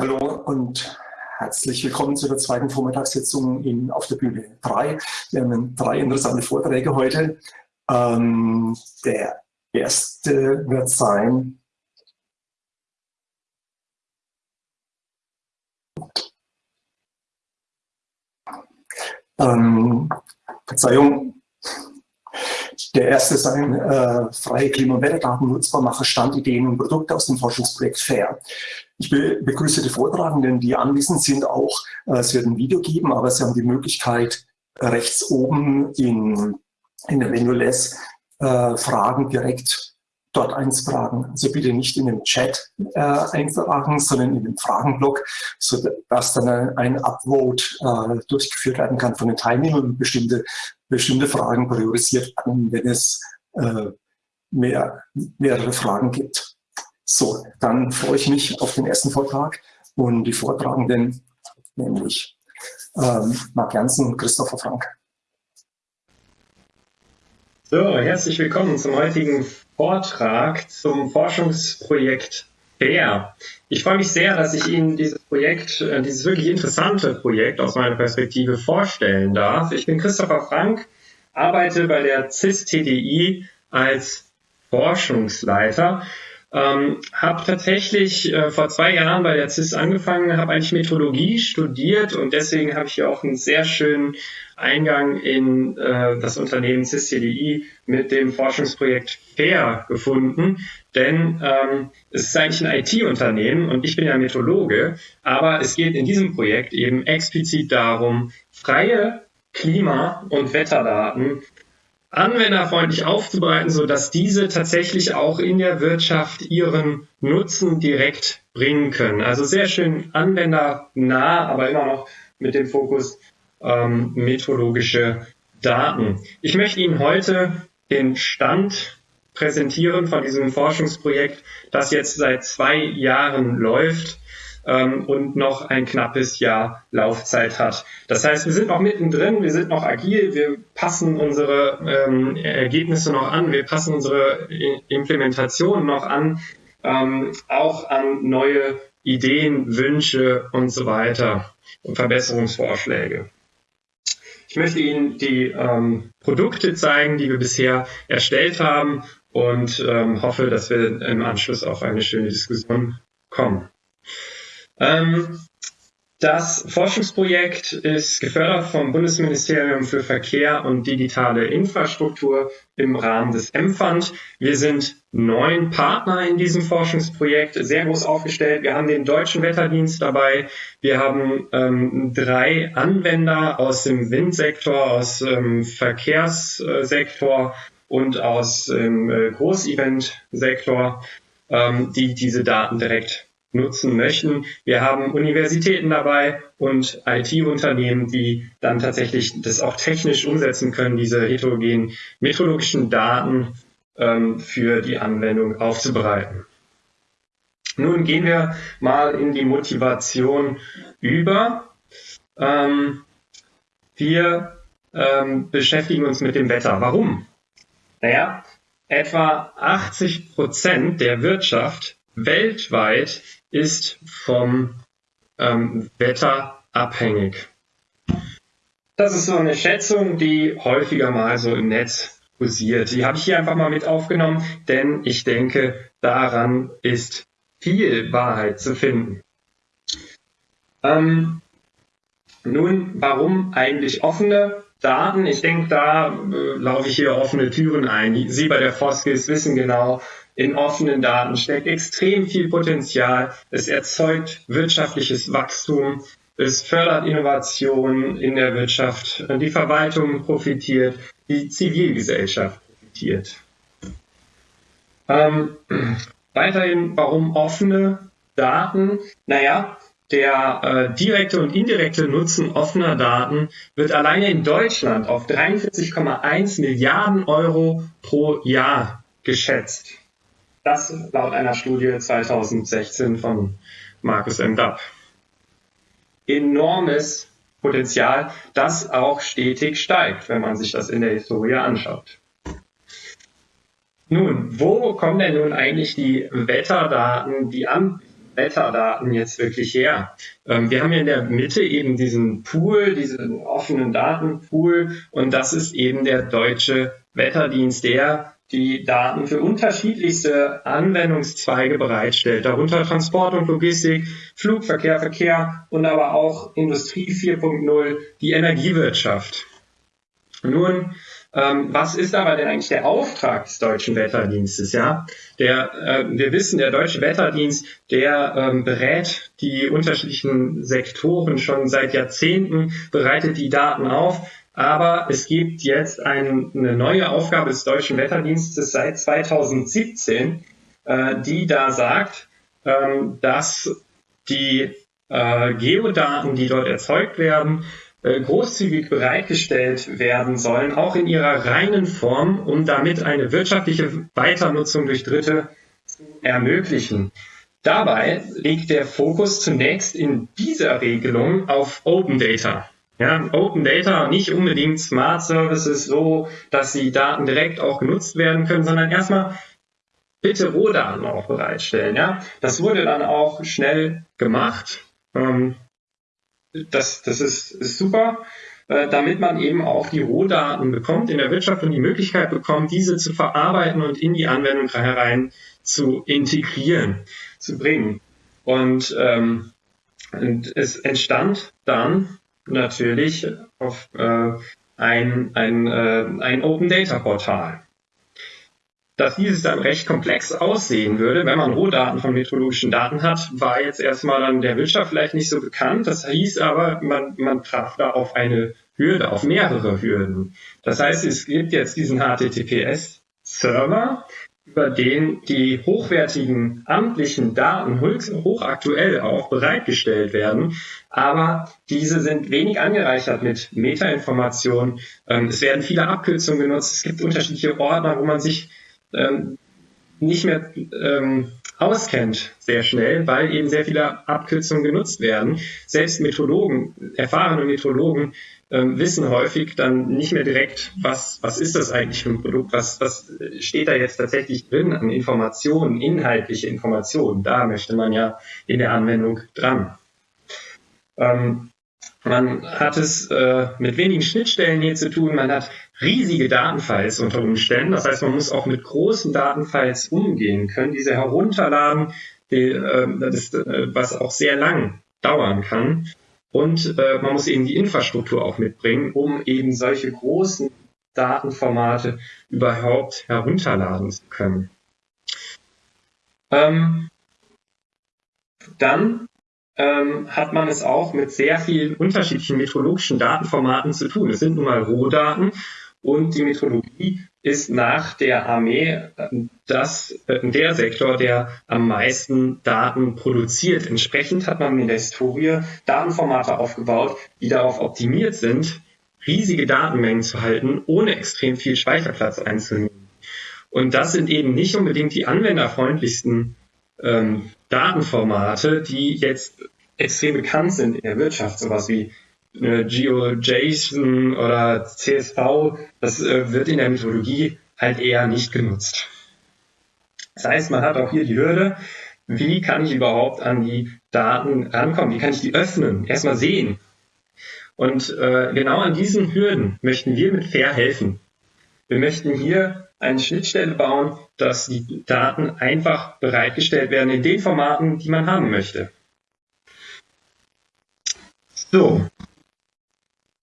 Hallo und herzlich willkommen zu der zweiten Vormittagssitzung in, auf der Bühne 3. Wir haben drei interessante Vorträge heute. Ähm, der erste wird sein ähm, Verzeihung, der erste ist ein äh, freie Klima- und Wetterdaten nutzbar machen, Standideen und Produkte aus dem Forschungsprojekt FAIR. Ich be begrüße die Vortragenden, die anwesend sind auch. Äh, es wird ein Video geben, aber Sie haben die Möglichkeit, rechts oben in, in der Menü äh, Fragen direkt dort einzutragen. Also bitte nicht in den Chat äh, eintragen, sondern in den Fragenblock, sodass dann ein, ein Upvote äh, durchgeführt werden kann von den Teilnehmern und bestimmte, bestimmte Fragen priorisiert werden, wenn es äh, mehr, mehrere Fragen gibt. So, dann freue ich mich auf den ersten Vortrag und die Vortragenden, nämlich ähm, Marc Janssen und Christopher Frank. So, herzlich willkommen zum heutigen Vortrag zum Forschungsprojekt FAIR. Ich freue mich sehr, dass ich Ihnen dieses Projekt, äh, dieses wirklich interessante Projekt aus meiner Perspektive vorstellen darf. Ich bin Christopher Frank, arbeite bei der CIS TDI als Forschungsleiter ähm, habe tatsächlich äh, vor zwei Jahren bei der CIS angefangen, habe eigentlich Metrologie studiert und deswegen habe ich hier auch einen sehr schönen Eingang in äh, das Unternehmen CIS CDI mit dem Forschungsprojekt FAIR gefunden. Denn ähm, es ist eigentlich ein IT-Unternehmen und ich bin ja Metrologe, aber es geht in diesem Projekt eben explizit darum, freie Klima- und Wetterdaten anwenderfreundlich aufzubereiten, so dass diese tatsächlich auch in der Wirtschaft ihren Nutzen direkt bringen können. Also sehr schön anwendernah, aber immer noch mit dem Fokus ähm, metrologische Daten. Ich möchte Ihnen heute den Stand präsentieren von diesem Forschungsprojekt, das jetzt seit zwei Jahren läuft ähm, und noch ein knappes Jahr Laufzeit hat. Das heißt, wir sind noch mittendrin, wir sind noch agil, wir passen unsere ähm, Ergebnisse noch an, wir passen unsere Implementation noch an, ähm, auch an neue Ideen, Wünsche und so weiter und Verbesserungsvorschläge. Ich möchte Ihnen die ähm, Produkte zeigen, die wir bisher erstellt haben und ähm, hoffe, dass wir im Anschluss auf eine schöne Diskussion kommen. Ähm, das Forschungsprojekt ist gefördert vom Bundesministerium für Verkehr und digitale Infrastruktur im Rahmen des M-Fund. Wir sind neun Partner in diesem Forschungsprojekt, sehr groß aufgestellt. Wir haben den Deutschen Wetterdienst dabei. Wir haben ähm, drei Anwender aus dem Windsektor, aus dem Verkehrssektor und aus dem äh, Großeventsektor, ähm, die diese Daten direkt nutzen möchten. Wir haben Universitäten dabei und IT-Unternehmen, die dann tatsächlich das auch technisch umsetzen können, diese heterogenen metrologischen Daten ähm, für die Anwendung aufzubereiten. Nun gehen wir mal in die Motivation über. Ähm, wir ähm, beschäftigen uns mit dem Wetter. Warum? Naja, etwa 80 Prozent der Wirtschaft weltweit ist vom ähm, Wetter abhängig. Das ist so eine Schätzung, die häufiger mal so im Netz kursiert. Die habe ich hier einfach mal mit aufgenommen, denn ich denke, daran ist viel Wahrheit zu finden. Ähm, nun, warum eigentlich offene Daten? Ich denke, da äh, laufe ich hier offene Türen ein. Sie bei der Foskis wissen genau, in offenen Daten steckt extrem viel Potenzial. Es erzeugt wirtschaftliches Wachstum. Es fördert Innovation in der Wirtschaft. Die Verwaltung profitiert. Die Zivilgesellschaft profitiert. Ähm, weiterhin, warum offene Daten? Naja, der äh, direkte und indirekte Nutzen offener Daten wird alleine in Deutschland auf 43,1 Milliarden Euro pro Jahr geschätzt. Das laut einer Studie 2016 von Markus M. Dapp. Enormes Potenzial, das auch stetig steigt, wenn man sich das in der Historie anschaut. Nun, wo kommen denn nun eigentlich die Wetterdaten, die An Wetterdaten jetzt wirklich her? Ähm, wir haben ja in der Mitte eben diesen Pool, diesen offenen Datenpool und das ist eben der deutsche Wetterdienst, der die Daten für unterschiedlichste Anwendungszweige bereitstellt, darunter Transport und Logistik, Flugverkehr, Verkehr und aber auch Industrie 4.0, die Energiewirtschaft. Nun, ähm, was ist aber denn eigentlich der Auftrag des deutschen Wetterdienstes? Ja, der, äh, wir wissen, der deutsche Wetterdienst, der ähm, berät die unterschiedlichen Sektoren schon seit Jahrzehnten, bereitet die Daten auf. Aber es gibt jetzt ein, eine neue Aufgabe des deutschen Wetterdienstes seit 2017, äh, die da sagt, ähm, dass die äh, Geodaten, die dort erzeugt werden, äh, großzügig bereitgestellt werden sollen, auch in ihrer reinen Form, um damit eine wirtschaftliche Weiternutzung durch Dritte zu ermöglichen. Dabei liegt der Fokus zunächst in dieser Regelung auf Open Data. Ja, Open Data, nicht unbedingt Smart Services so, dass die Daten direkt auch genutzt werden können, sondern erstmal bitte Rohdaten auch bereitstellen. Ja, das wurde dann auch schnell gemacht. Ähm, das, das ist, ist super, äh, damit man eben auch die Rohdaten bekommt in der Wirtschaft und die Möglichkeit bekommt, diese zu verarbeiten und in die Anwendung herein zu integrieren, zu bringen. Und, ähm, und es entstand dann natürlich auf äh, ein, ein, äh, ein Open Data Portal dass dieses dann recht komplex aussehen würde, wenn man Rohdaten von meteorologischen Daten hat, war jetzt erstmal dann der Wirtschaft vielleicht nicht so bekannt. Das hieß aber, man, man traf da auf eine Hürde, auf mehrere Hürden. Das heißt, es gibt jetzt diesen HTTPS-Server, über den die hochwertigen amtlichen Daten hochaktuell auch bereitgestellt werden, aber diese sind wenig angereichert mit Metainformationen. Ähm, es werden viele Abkürzungen genutzt. Es gibt unterschiedliche Ordner, wo man sich ähm, nicht mehr ähm, auskennt sehr schnell, weil eben sehr viele Abkürzungen genutzt werden. Selbst Metrologen, erfahrene Metrologen ähm, wissen häufig dann nicht mehr direkt, was, was ist das eigentlich für ein Produkt, was, was steht da jetzt tatsächlich drin an Informationen, inhaltliche Informationen. Da möchte man ja in der Anwendung dran. Ähm, man hat es äh, mit wenigen Schnittstellen hier zu tun. Man hat riesige Datenfiles unter Umständen. Das heißt, man muss auch mit großen Datenfiles umgehen können, diese herunterladen, die, äh, das, äh, was auch sehr lang dauern kann. Und äh, man muss eben die Infrastruktur auch mitbringen, um eben solche großen Datenformate überhaupt herunterladen zu können. Ähm, dann ähm, hat man es auch mit sehr vielen unterschiedlichen metrologischen Datenformaten zu tun. Es sind nun mal Rohdaten und die Metrologie ist nach der Armee äh, das, äh, der Sektor, der am meisten Daten produziert. Entsprechend hat man in der Historie Datenformate aufgebaut, die darauf optimiert sind, riesige Datenmengen zu halten, ohne extrem viel Speicherplatz einzunehmen. Und das sind eben nicht unbedingt die anwenderfreundlichsten ähm, Datenformate, die jetzt extrem bekannt sind in der Wirtschaft, sowas wie GeoJSON oder CSV, das äh, wird in der Methodologie halt eher nicht genutzt. Das heißt, man hat auch hier die Hürde, wie kann ich überhaupt an die Daten rankommen? Wie kann ich die öffnen? Erstmal sehen. Und äh, genau an diesen Hürden möchten wir mit Fair helfen. Wir möchten hier eine Schnittstelle bauen, dass die Daten einfach bereitgestellt werden in den Formaten, die man haben möchte. So,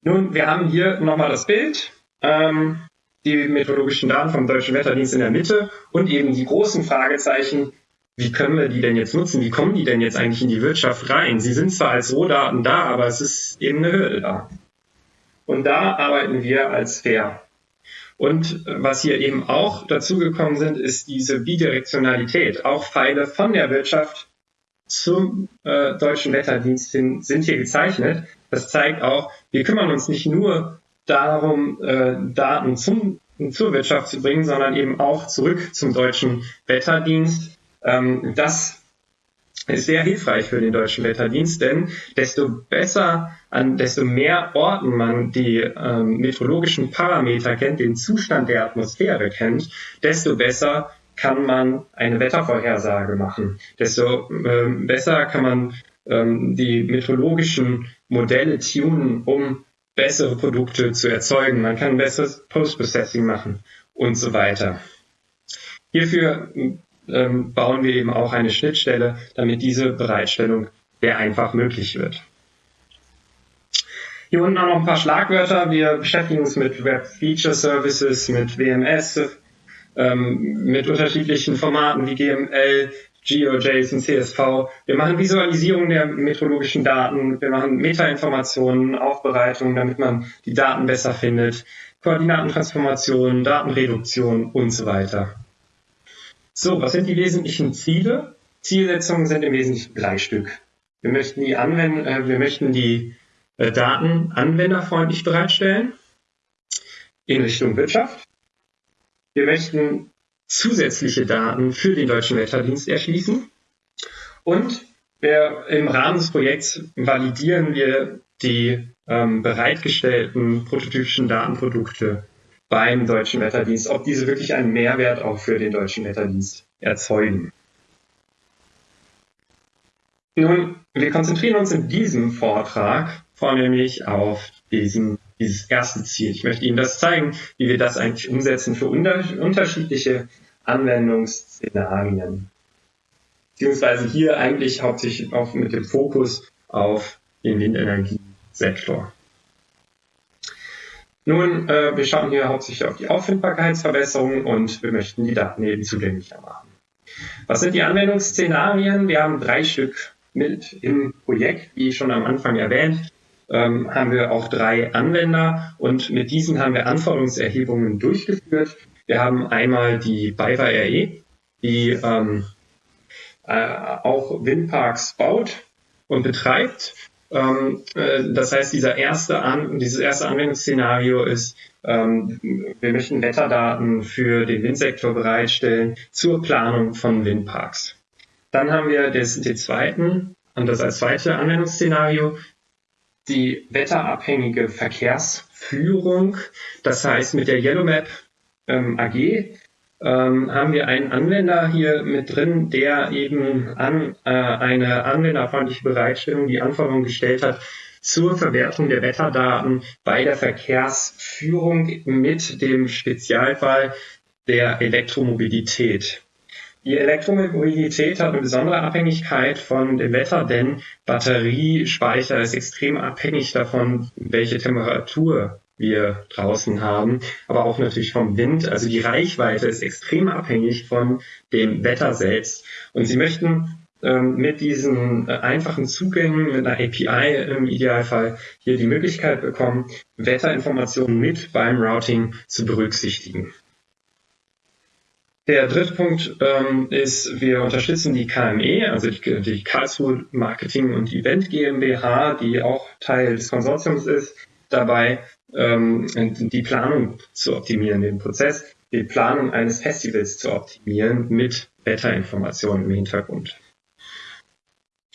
nun, wir haben hier nochmal das Bild, ähm, die methodologischen Daten vom Deutschen Wetterdienst in der Mitte und eben die großen Fragezeichen, wie können wir die denn jetzt nutzen? Wie kommen die denn jetzt eigentlich in die Wirtschaft rein? Sie sind zwar als Rohdaten da, aber es ist eben eine Hürde da. Und da arbeiten wir als fair. Und was hier eben auch dazugekommen sind, ist diese Bidirektionalität. Auch Pfeile von der Wirtschaft zum äh, deutschen Wetterdienst hin sind hier gezeichnet. Das zeigt auch, wir kümmern uns nicht nur darum, äh, Daten zum, zur Wirtschaft zu bringen, sondern eben auch zurück zum deutschen Wetterdienst. Ähm, das ist sehr hilfreich für den deutschen Wetterdienst, denn desto besser, an desto mehr Orten man die ähm, meteorologischen Parameter kennt, den Zustand der Atmosphäre kennt, desto besser kann man eine Wettervorhersage machen, desto ähm, besser kann man ähm, die meteorologischen Modelle tunen, um bessere Produkte zu erzeugen. Man kann besseres Post-Processing machen und so weiter. Hierfür ähm, bauen wir eben auch eine Schnittstelle, damit diese Bereitstellung sehr einfach möglich wird. Hier unten auch noch ein paar Schlagwörter. Wir beschäftigen uns mit Web Feature Services, mit WMS, ähm, mit unterschiedlichen Formaten wie GML, GeoJSON, CSV. Wir machen Visualisierung der meteorologischen Daten. Wir machen Metainformationen, Aufbereitung, damit man die Daten besser findet. Koordinatentransformation, Datenreduktion und so weiter. So, was sind die wesentlichen Ziele? Zielsetzungen sind im Wesentlichen drei Stück. Wir möchten die, Anwend äh, wir möchten die äh, Daten anwenderfreundlich bereitstellen in Richtung Wirtschaft. Wir möchten zusätzliche Daten für den Deutschen Wetterdienst erschließen und wir, im Rahmen des Projekts validieren wir die ähm, bereitgestellten prototypischen Datenprodukte beim Deutschen Wetterdienst, ob diese wirklich einen Mehrwert auch für den Deutschen Wetterdienst erzeugen. Nun, wir konzentrieren uns in diesem Vortrag vornehmlich auf diesen, dieses erste Ziel. Ich möchte Ihnen das zeigen, wie wir das eigentlich umsetzen für unter, unterschiedliche Anwendungsszenarien. Beziehungsweise hier eigentlich hauptsächlich auch mit dem Fokus auf den Windenergiesektor. Nun, äh, wir schauen hier hauptsächlich auf die Auffindbarkeitsverbesserung und wir möchten die Daten eben zugänglicher machen. Was sind die Anwendungsszenarien? Wir haben drei Stück mit im Projekt, wie schon am Anfang erwähnt ähm, haben wir auch drei Anwender und mit diesen haben wir Anforderungserhebungen durchgeführt. Wir haben einmal die BayWa RE, die ähm, äh, auch Windparks baut und betreibt. Ähm, äh, das heißt, dieser erste An dieses erste Anwendungsszenario ist, ähm, wir möchten Wetterdaten für den Windsektor bereitstellen zur Planung von Windparks. Dann haben wir das, den zweiten, und das als zweites Anwendungsszenario, die wetterabhängige Verkehrsführung. Das heißt, mit der YellowMap ähm, AG ähm, haben wir einen Anwender hier mit drin, der eben an äh, eine anwenderfreundliche Bereitstellung die Anforderungen gestellt hat zur Verwertung der Wetterdaten bei der Verkehrsführung mit dem Spezialfall der Elektromobilität. Die Elektromobilität hat eine besondere Abhängigkeit von dem Wetter, denn Batteriespeicher ist extrem abhängig davon, welche Temperatur wir draußen haben, aber auch natürlich vom Wind. Also die Reichweite ist extrem abhängig von dem Wetter selbst. Und Sie möchten ähm, mit diesen äh, einfachen Zugängen, mit einer API im Idealfall hier die Möglichkeit bekommen, Wetterinformationen mit beim Routing zu berücksichtigen. Der dritte Punkt ähm, ist, wir unterstützen die KME, also die, die Karlsruhe Marketing und Event GmbH, die auch Teil des Konsortiums ist, dabei ähm, die Planung zu optimieren, den Prozess, die Planung eines Festivals zu optimieren mit Wetterinformationen im Hintergrund.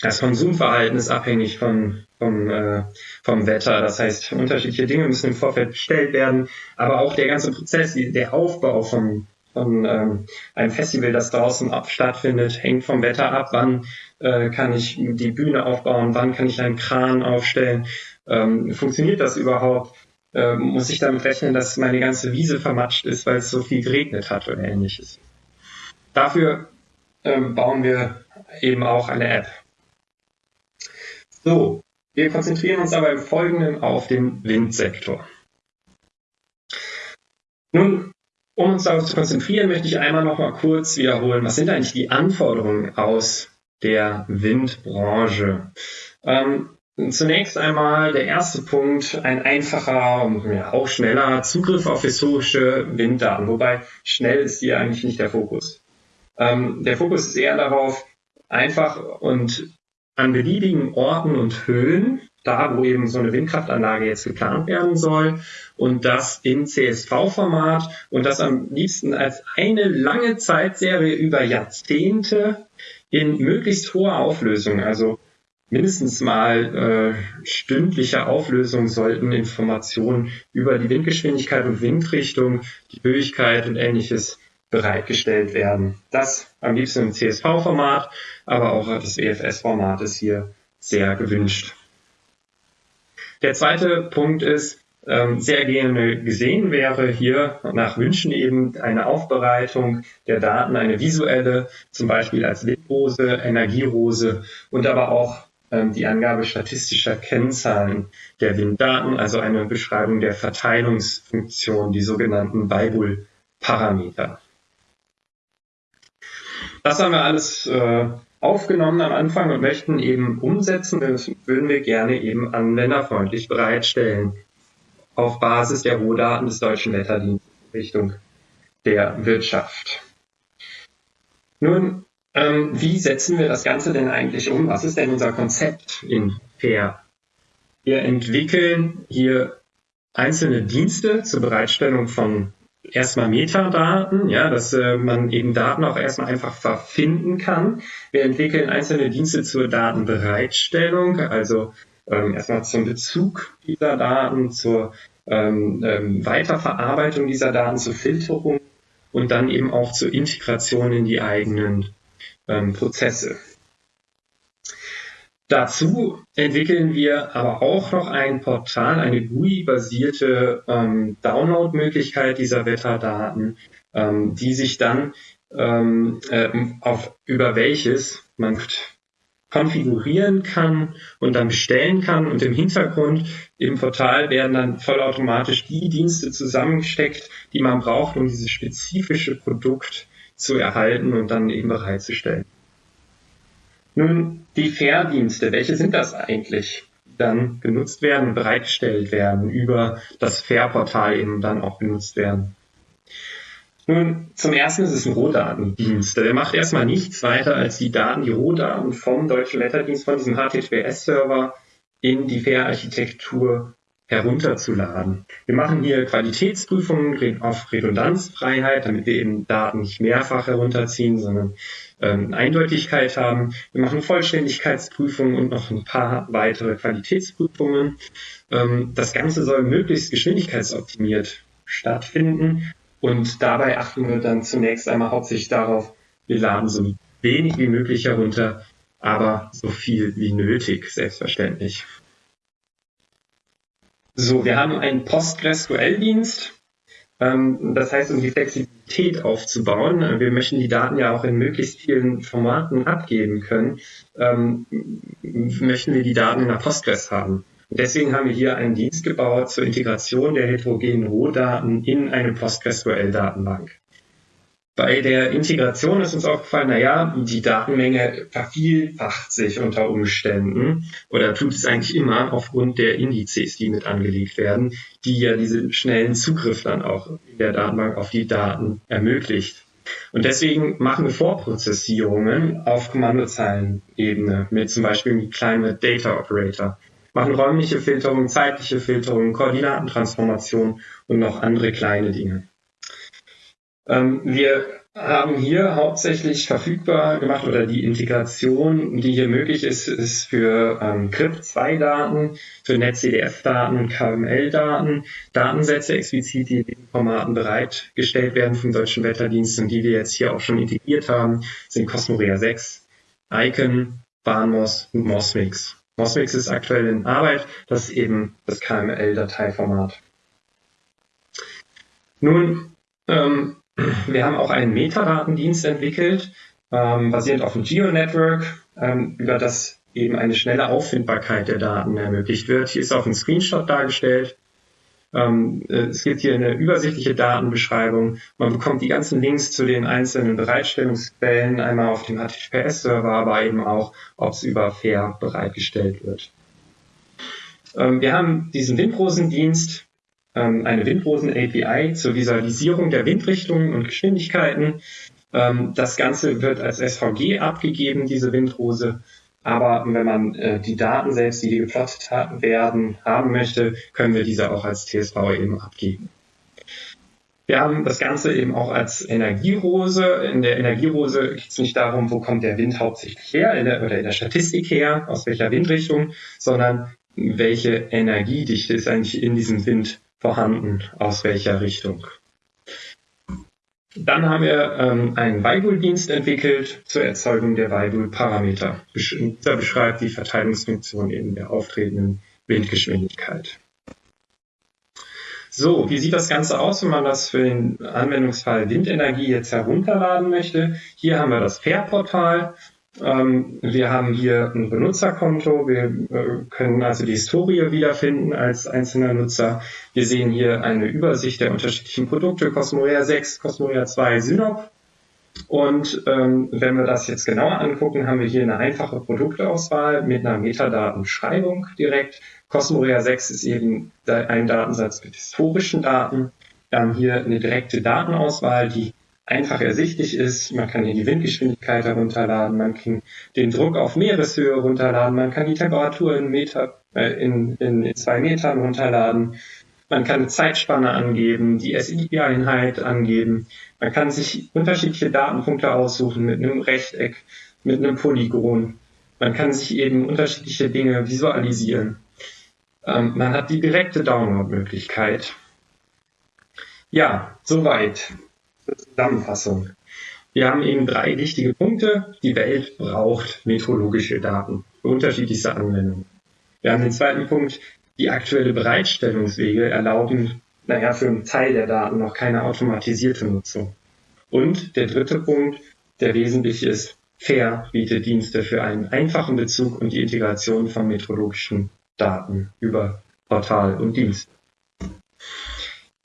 Das Konsumverhalten ist abhängig von, vom, äh, vom Wetter. Das heißt, unterschiedliche Dinge müssen im Vorfeld bestellt werden, aber auch der ganze Prozess, der Aufbau vom, von ähm, einem Festival, das draußen ab, stattfindet, hängt vom Wetter ab. Wann äh, kann ich die Bühne aufbauen? Wann kann ich einen Kran aufstellen? Ähm, funktioniert das überhaupt? Ähm, muss ich damit rechnen, dass meine ganze Wiese vermatscht ist, weil es so viel geregnet hat oder ähnliches? Dafür ähm, bauen wir eben auch eine App. So, wir konzentrieren uns aber im Folgenden auf den Windsektor. Nun um uns darauf zu konzentrieren, möchte ich einmal noch mal kurz wiederholen, was sind eigentlich die Anforderungen aus der Windbranche? Ähm, zunächst einmal der erste Punkt, ein einfacher und ja, auch schneller Zugriff auf historische Winddaten, wobei schnell ist hier eigentlich nicht der Fokus. Ähm, der Fokus ist eher darauf, einfach und an beliebigen Orten und Höhen da, wo eben so eine Windkraftanlage jetzt geplant werden soll und das in CSV-Format und das am liebsten als eine lange Zeitserie über Jahrzehnte in möglichst hoher Auflösung, also mindestens mal äh, stündliche Auflösung sollten Informationen über die Windgeschwindigkeit und Windrichtung, die Höchkeit und ähnliches bereitgestellt werden. Das am liebsten im CSV-Format, aber auch das EFS-Format ist hier sehr gewünscht. Der zweite Punkt ist, ähm, sehr gerne gesehen wäre hier nach Wünschen eben eine Aufbereitung der Daten, eine visuelle, zum Beispiel als Windrose, Energierose und aber auch ähm, die Angabe statistischer Kennzahlen der Winddaten, also eine Beschreibung der Verteilungsfunktion, die sogenannten Weibull-Parameter. Das haben wir alles äh, aufgenommen am Anfang und möchten eben umsetzen. Das würden wir gerne eben anwenderfreundlich bereitstellen auf Basis der Rohdaten des Deutschen Wetterdienstes Richtung der Wirtschaft. Nun, ähm, wie setzen wir das Ganze denn eigentlich um? Was ist denn unser Konzept in FAIR? Wir entwickeln hier einzelne Dienste zur Bereitstellung von erstmal Metadaten, ja, dass äh, man eben Daten auch erstmal einfach verfinden kann. Wir entwickeln einzelne Dienste zur Datenbereitstellung, also ähm, erstmal zum Bezug dieser Daten, zur ähm, ähm, Weiterverarbeitung dieser Daten, zur Filterung und dann eben auch zur Integration in die eigenen ähm, Prozesse. Dazu entwickeln wir aber auch noch ein Portal, eine GUI-basierte ähm, Download-Möglichkeit dieser Wetterdaten, ähm, die sich dann ähm, äh, auf, über welches man konfigurieren kann und dann bestellen kann. Und im Hintergrund im Portal werden dann vollautomatisch die Dienste zusammengesteckt, die man braucht, um dieses spezifische Produkt zu erhalten und dann eben bereitzustellen. Nun, die Fair-Dienste, welche sind das eigentlich? Die dann genutzt werden und bereitgestellt werden, über das Fair-Portal eben dann auch genutzt werden. Nun, zum ersten ist es ein Rohdatendienst. Der macht erstmal nichts weiter, als die Daten, die Rohdaten vom Deutschen Wetterdienst, von diesem HTTPS-Server in die FAIR-Architektur herunterzuladen. Wir machen hier Qualitätsprüfungen auf Redundanzfreiheit, damit wir eben Daten nicht mehrfach herunterziehen, sondern ähm, Eindeutigkeit haben. Wir machen Vollständigkeitsprüfungen und noch ein paar weitere Qualitätsprüfungen. Ähm, das Ganze soll möglichst geschwindigkeitsoptimiert stattfinden und dabei achten wir dann zunächst einmal hauptsächlich darauf, wir laden so wenig wie möglich herunter, aber so viel wie nötig, selbstverständlich. So, wir haben einen PostgreSQL-Dienst. Ähm, das heißt, um die Flexibilität aufzubauen, äh, wir möchten die Daten ja auch in möglichst vielen Formaten abgeben können, ähm, möchten wir die Daten in der Postgres haben. Deswegen haben wir hier einen Dienst gebaut zur Integration der heterogenen Rohdaten in eine PostgreSQL-Datenbank. Bei der Integration ist uns aufgefallen, naja, die Datenmenge vervielfacht sich unter Umständen oder tut es eigentlich immer aufgrund der Indizes, die mit angelegt werden, die ja diesen schnellen Zugriff dann auch in der Datenbank auf die Daten ermöglicht. Und deswegen machen wir Vorprozessierungen auf Kommandozeilenebene mit zum Beispiel dem Climate Data Operator machen räumliche Filterung, zeitliche Filterung, Koordinatentransformation und noch andere kleine Dinge. Ähm, wir haben hier hauptsächlich verfügbar gemacht oder die Integration, die hier möglich ist, ist für ähm, CRIP2-Daten, für NetCDF-Daten und KML-Daten, Datensätze explizit, die in den Formaten bereitgestellt werden vom Deutschen Wetterdienst und die wir jetzt hier auch schon integriert haben, sind Cosmorea 6, Icon, Bahnmos und Mosmix. Mosmix ist aktuell in Arbeit, das ist eben das KML-Dateiformat. Nun, ähm, wir haben auch einen Metadatendienst entwickelt, ähm, basierend auf dem GeoNetwork, ähm, über das eben eine schnelle Auffindbarkeit der Daten ermöglicht wird. Hier ist auch ein Screenshot dargestellt. Ähm, äh, es gibt hier eine übersichtliche Datenbeschreibung. Man bekommt die ganzen Links zu den einzelnen Bereitstellungsquellen einmal auf dem HTTPS-Server, aber eben auch, ob es über Fair bereitgestellt wird. Ähm, wir haben diesen Windrosendienst, ähm, eine Windrosen-API zur Visualisierung der Windrichtungen und Geschwindigkeiten. Ähm, das Ganze wird als SVG abgegeben, diese Windrose. Aber wenn man äh, die Daten selbst, die geplottet werden, haben möchte, können wir diese auch als TSV eben abgeben. Wir haben das Ganze eben auch als Energierose. In der Energierose geht es nicht darum, wo kommt der Wind hauptsächlich her in der, oder in der Statistik her, aus welcher Windrichtung, sondern welche Energiedichte ist eigentlich in diesem Wind vorhanden, aus welcher Richtung. Dann haben wir ähm, einen Weibull-Dienst entwickelt zur Erzeugung der Weibull-Parameter. Dieser beschreibt die Verteilungsfunktion in der auftretenden Windgeschwindigkeit. So, wie sieht das Ganze aus, wenn man das für den Anwendungsfall Windenergie jetzt herunterladen möchte? Hier haben wir das Fair-Portal. Ähm, wir haben hier ein Benutzerkonto. Wir äh, können also die Historie wiederfinden als einzelner Nutzer. Wir sehen hier eine Übersicht der unterschiedlichen Produkte, Cosmorea 6, Cosmorea 2, Synop. Und ähm, wenn wir das jetzt genauer angucken, haben wir hier eine einfache Produktauswahl mit einer Metadatenschreibung direkt. Cosmorea 6 ist eben ein Datensatz mit historischen Daten. Wir haben hier eine direkte Datenauswahl, die einfach ersichtlich ist. Man kann hier die Windgeschwindigkeit herunterladen, man kann den Druck auf Meereshöhe runterladen, man kann die Temperatur in, Meter, äh, in, in zwei Metern runterladen, man kann eine Zeitspanne angeben, die SI-Einheit angeben, man kann sich unterschiedliche Datenpunkte aussuchen mit einem Rechteck, mit einem Polygon. Man kann sich eben unterschiedliche Dinge visualisieren. Ähm, man hat die direkte Download-Möglichkeit. Ja, soweit. Zusammenfassung. Wir haben eben drei wichtige Punkte. Die Welt braucht meteorologische Daten für unterschiedlichste Anwendungen. Wir haben den zweiten Punkt. Die aktuelle Bereitstellungswege erlauben, naja, für einen Teil der Daten noch keine automatisierte Nutzung. Und der dritte Punkt, der wesentlich ist, Fair bietet Dienste für einen einfachen Bezug und die Integration von meteorologischen Daten über Portal und Dienst.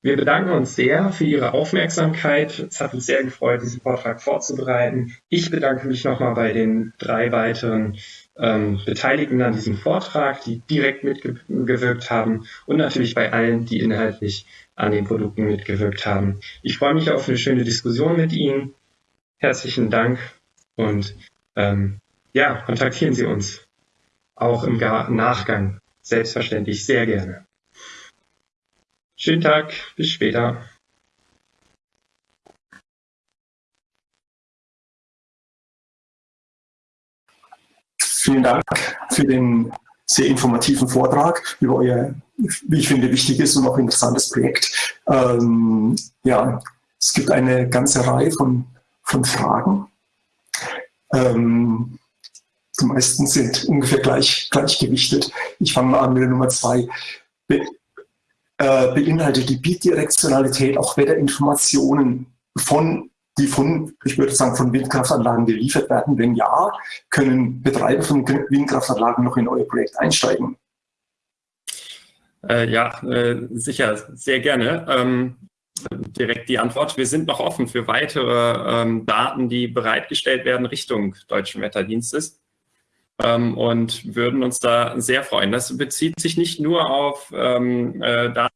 Wir bedanken uns sehr für Ihre Aufmerksamkeit. Es hat uns sehr gefreut, diesen Vortrag vorzubereiten. Ich bedanke mich nochmal bei den drei weiteren ähm, Beteiligten an diesem Vortrag, die direkt mitgewirkt haben und natürlich bei allen, die inhaltlich an den Produkten mitgewirkt haben. Ich freue mich auf eine schöne Diskussion mit Ihnen. Herzlichen Dank und ähm, ja, kontaktieren Sie uns auch im Nachgang selbstverständlich sehr gerne. Schönen Tag, bis später. Vielen Dank für den sehr informativen Vortrag über euer, wie ich finde, wichtiges und auch interessantes Projekt. Ähm, ja, es gibt eine ganze Reihe von, von Fragen. Ähm, die meisten sind ungefähr gleich, gleichgewichtet. Ich fange mal an mit der Nummer zwei. Äh, beinhaltet die Bidirektionalität auch Wetterinformationen von die von, ich würde sagen, von Windkraftanlagen geliefert werden? Wenn ja, können Betreiber von Windkraftanlagen noch in euer Projekt einsteigen? Äh, ja, äh, sicher, sehr gerne. Ähm, direkt die Antwort. Wir sind noch offen für weitere ähm, Daten, die bereitgestellt werden Richtung Deutschen Wetterdienstes ähm, und würden uns da sehr freuen. Das bezieht sich nicht nur auf ähm, äh, Daten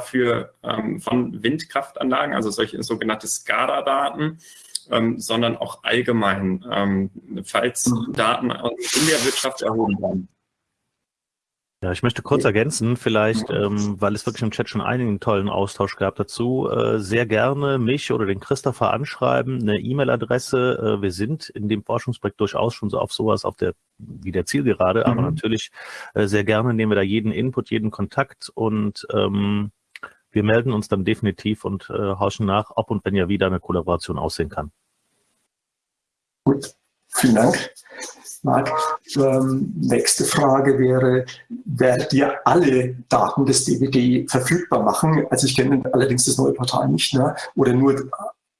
für, ähm, von Windkraftanlagen, also solche sogenannte SCADA-Daten, ähm, sondern auch allgemein, ähm, falls mhm. Daten in der Wirtschaft erhoben werden. Ja, ich möchte kurz ergänzen, vielleicht, ähm, weil es wirklich im Chat schon einigen tollen Austausch gab dazu, äh, sehr gerne mich oder den Christopher anschreiben, eine E-Mail-Adresse. Äh, wir sind in dem Forschungsprojekt durchaus schon so auf sowas auf der, wie der Zielgerade, mhm. aber natürlich äh, sehr gerne nehmen wir da jeden Input, jeden Kontakt und ähm, wir melden uns dann definitiv und äh, horchen nach, ob und wenn ja wieder eine Kollaboration aussehen kann. Gut, vielen Dank. Marc, ähm, nächste Frage wäre, werdet ihr alle Daten des DWD verfügbar machen? Also ich kenne allerdings das neue Portal nicht, ne? oder nur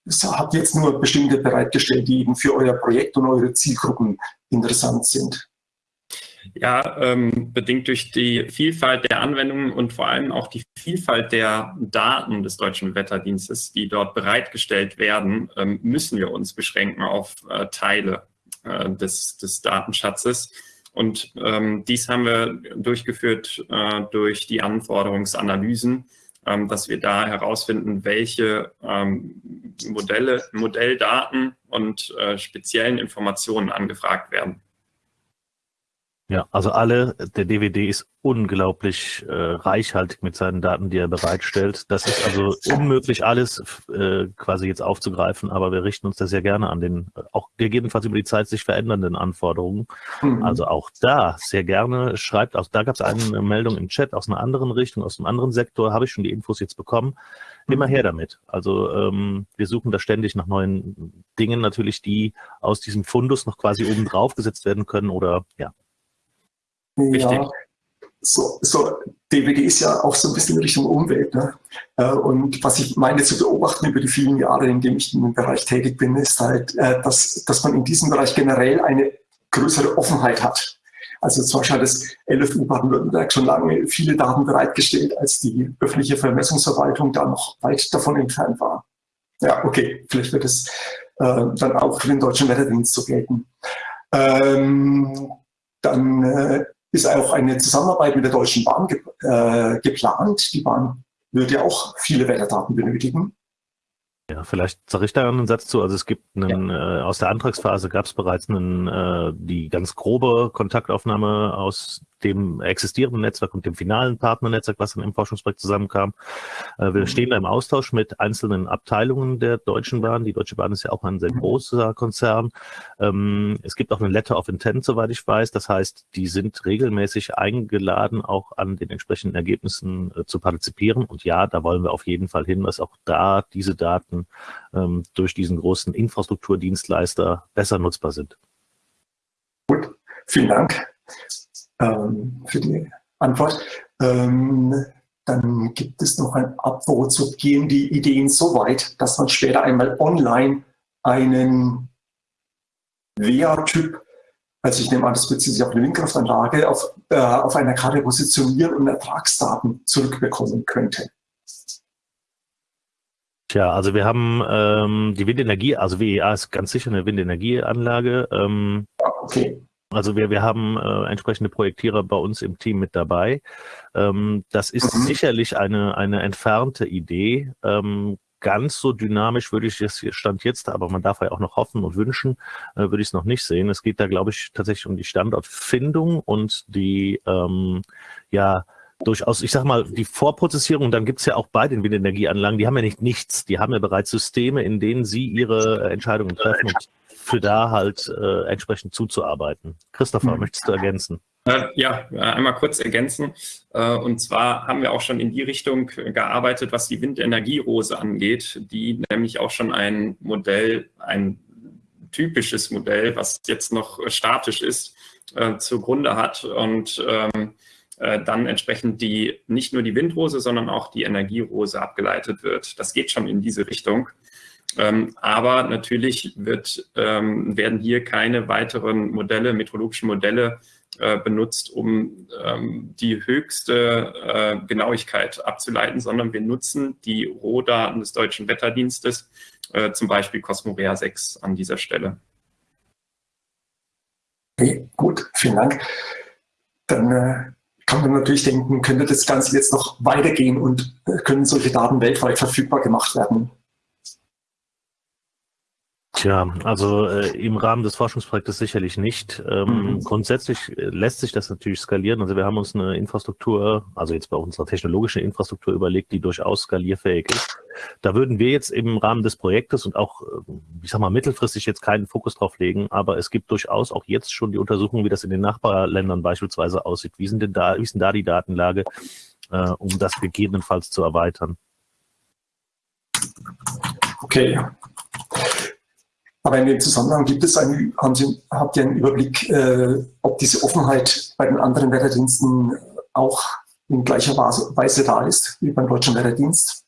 habt jetzt nur bestimmte bereitgestellt, die eben für euer Projekt und eure Zielgruppen interessant sind? Ja, ähm, bedingt durch die Vielfalt der Anwendungen und vor allem auch die Vielfalt der Daten des Deutschen Wetterdienstes, die dort bereitgestellt werden, ähm, müssen wir uns beschränken auf äh, Teile äh, des, des Datenschatzes. Und ähm, dies haben wir durchgeführt äh, durch die Anforderungsanalysen, ähm, dass wir da herausfinden, welche ähm, Modelle, Modelldaten und äh, speziellen Informationen angefragt werden. Ja, also alle, der DVD ist unglaublich äh, reichhaltig mit seinen Daten, die er bereitstellt. Das ist also unmöglich, alles äh, quasi jetzt aufzugreifen, aber wir richten uns da sehr gerne an den, auch gegebenenfalls über die Zeit sich verändernden Anforderungen. Mhm. Also auch da sehr gerne schreibt, auch da gab es eine Meldung im Chat aus einer anderen Richtung, aus einem anderen Sektor, habe ich schon die Infos jetzt bekommen. Immer her damit. Also ähm, wir suchen da ständig nach neuen Dingen natürlich, die aus diesem Fundus noch quasi oben drauf gesetzt werden können oder ja, ja, so, so DVD ist ja auch so ein bisschen Richtung Umwelt. Ne? Äh, und was ich meine zu beobachten über die vielen Jahre, in denen ich in dem Bereich tätig bin, ist halt, äh, dass, dass man in diesem Bereich generell eine größere Offenheit hat. Also zum Beispiel hat das LFU Baden-Württemberg schon lange viele Daten bereitgestellt, als die öffentliche Vermessungsverwaltung da noch weit davon entfernt war. Ja, okay, vielleicht wird es äh, dann auch für den Deutschen Wetterdienst so gelten. Ähm, dann äh, ist auch eine Zusammenarbeit mit der Deutschen Bahn ge äh, geplant. Die Bahn wird ja auch viele Wetterdaten benötigen. Ja, vielleicht sage ich da einen Satz zu. Also es gibt einen, ja. äh, aus der Antragsphase gab es bereits einen, äh, die ganz grobe Kontaktaufnahme aus dem existierenden Netzwerk und dem finalen Partnernetzwerk, was dann im Forschungsprojekt zusammenkam. Äh, wir mhm. stehen da im Austausch mit einzelnen Abteilungen der Deutschen Bahn. Die Deutsche Bahn ist ja auch ein sehr mhm. großer Konzern. Ähm, es gibt auch eine Letter of Intent, soweit ich weiß. Das heißt, die sind regelmäßig eingeladen, auch an den entsprechenden Ergebnissen äh, zu partizipieren. Und ja, da wollen wir auf jeden Fall hin, dass auch da diese Daten ähm, durch diesen großen Infrastrukturdienstleister besser nutzbar sind. Gut, vielen Dank ähm, für die Antwort. Ähm, dann gibt es noch ein Upvote. Gehen die Ideen so weit, dass man später einmal online einen WA-Typ, also ich nehme an, das bezieht sich auf eine Windkraftanlage, auf, äh, auf einer Karte positionieren und Ertragsdaten zurückbekommen könnte? Tja, also wir haben ähm, die Windenergie, also WEA ist ganz sicher eine Windenergieanlage. Ähm, okay. Also wir, wir haben äh, entsprechende Projektierer bei uns im Team mit dabei. Ähm, das ist mhm. sicherlich eine, eine entfernte Idee. Ähm, ganz so dynamisch würde ich es Stand jetzt, aber man darf ja auch noch hoffen und wünschen, äh, würde ich es noch nicht sehen. Es geht da, glaube ich, tatsächlich um die Standortfindung und die, ähm, ja, durchaus, ich sag mal, die Vorprozessierung, dann gibt's ja auch bei den Windenergieanlagen, die haben ja nicht nichts, die haben ja bereits Systeme, in denen sie ihre Entscheidungen treffen und für da halt äh, entsprechend zuzuarbeiten. Christopher, mhm. möchtest du ergänzen? Äh, ja, einmal kurz ergänzen. Äh, und zwar haben wir auch schon in die Richtung gearbeitet, was die Windenergierose angeht, die nämlich auch schon ein Modell, ein typisches Modell, was jetzt noch statisch ist, äh, zugrunde hat und ähm, dann entsprechend die nicht nur die Windrose, sondern auch die Energierose abgeleitet wird. Das geht schon in diese Richtung. Ähm, aber natürlich wird, ähm, werden hier keine weiteren Modelle, meteorologischen Modelle äh, benutzt, um ähm, die höchste äh, Genauigkeit abzuleiten, sondern wir nutzen die Rohdaten des Deutschen Wetterdienstes, äh, zum Beispiel Cosmorea 6 an dieser Stelle. Okay, gut, vielen Dank. Dann äh, kann man natürlich denken, könnte das Ganze jetzt noch weitergehen und äh, können solche Daten weltweit verfügbar gemacht werden? Tja, also äh, im Rahmen des Forschungsprojektes sicherlich nicht. Ähm, mhm. Grundsätzlich äh, lässt sich das natürlich skalieren. Also wir haben uns eine Infrastruktur, also jetzt bei unserer technologischen Infrastruktur überlegt, die durchaus skalierfähig ist. Da würden wir jetzt im Rahmen des Projektes und auch, äh, ich sag mal, mittelfristig jetzt keinen Fokus drauf legen, aber es gibt durchaus auch jetzt schon die Untersuchung, wie das in den Nachbarländern beispielsweise aussieht. Wie sind denn da, wie ist denn da die Datenlage, äh, um das gegebenenfalls zu erweitern? Okay, aber in dem Zusammenhang gibt es einen, haben Sie, habt ihr einen Überblick, äh, ob diese Offenheit bei den anderen Wetterdiensten auch in gleicher Weise da ist wie beim Deutschen Wetterdienst?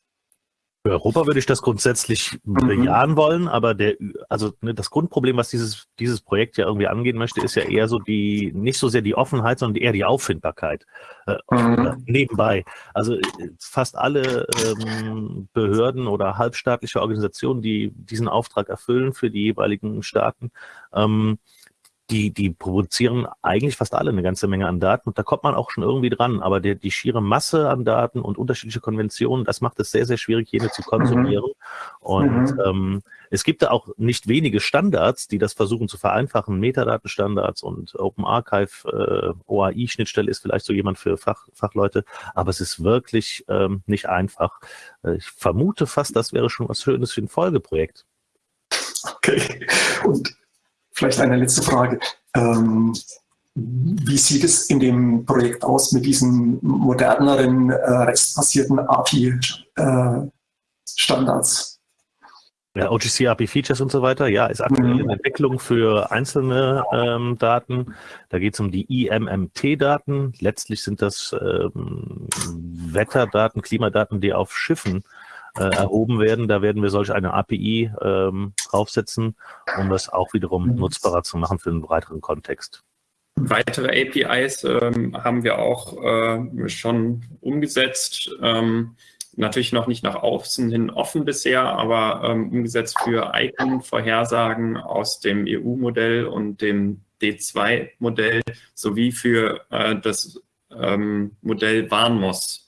Für Europa würde ich das grundsätzlich mhm. bejahen wollen, aber der, also ne, das Grundproblem, was dieses, dieses Projekt ja irgendwie angehen möchte, ist ja eher so die, nicht so sehr die Offenheit, sondern eher die Auffindbarkeit äh, mhm. nebenbei. Also äh, fast alle ähm, Behörden oder halbstaatliche Organisationen, die diesen Auftrag erfüllen für die jeweiligen Staaten, ähm, die, die produzieren eigentlich fast alle eine ganze Menge an Daten und da kommt man auch schon irgendwie dran. Aber der, die schiere Masse an Daten und unterschiedliche Konventionen, das macht es sehr, sehr schwierig, jene zu konsumieren. Mhm. Und mhm. Ähm, es gibt da auch nicht wenige Standards, die das versuchen zu vereinfachen. Metadatenstandards und Open Archive, äh, OAI-Schnittstelle ist vielleicht so jemand für Fach, Fachleute, aber es ist wirklich ähm, nicht einfach. Äh, ich vermute fast, das wäre schon was Schönes für ein Folgeprojekt. Okay. Und Vielleicht eine letzte Frage. Ähm, wie sieht es in dem Projekt aus mit diesen moderneren, äh, restbasierten API-Standards? Äh, ja, OGC API Features und so weiter, ja, ist aktuell mhm. in Entwicklung für einzelne ähm, Daten. Da geht es um die IMMT-Daten. Letztlich sind das ähm, Wetterdaten, Klimadaten, die auf Schiffen äh, erhoben werden. Da werden wir solch eine API ähm, draufsetzen, um das auch wiederum mhm. nutzbarer zu machen für einen breiteren Kontext. Weitere APIs ähm, haben wir auch äh, schon umgesetzt. Ähm, natürlich noch nicht nach außen hin offen bisher, aber ähm, umgesetzt für Icon-Vorhersagen aus dem EU-Modell und dem D2-Modell sowie für äh, das ähm, Modell Warnmos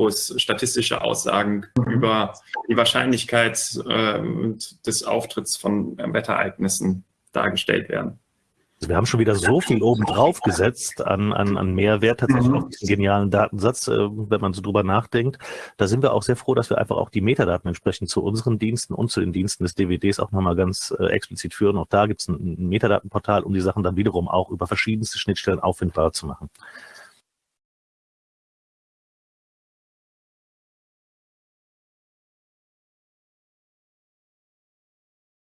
wo es statistische Aussagen mhm. über die Wahrscheinlichkeit äh, des Auftritts von Wetterereignissen dargestellt werden. Also wir haben schon wieder so viel obendrauf gesetzt an, an, an Mehrwert tatsächlich mhm. auf diesen genialen Datensatz, äh, wenn man so drüber nachdenkt. Da sind wir auch sehr froh, dass wir einfach auch die Metadaten entsprechend zu unseren Diensten und zu den Diensten des DWDs auch nochmal ganz äh, explizit führen. Auch da gibt es ein, ein Metadatenportal, um die Sachen dann wiederum auch über verschiedenste Schnittstellen auffindbar zu machen.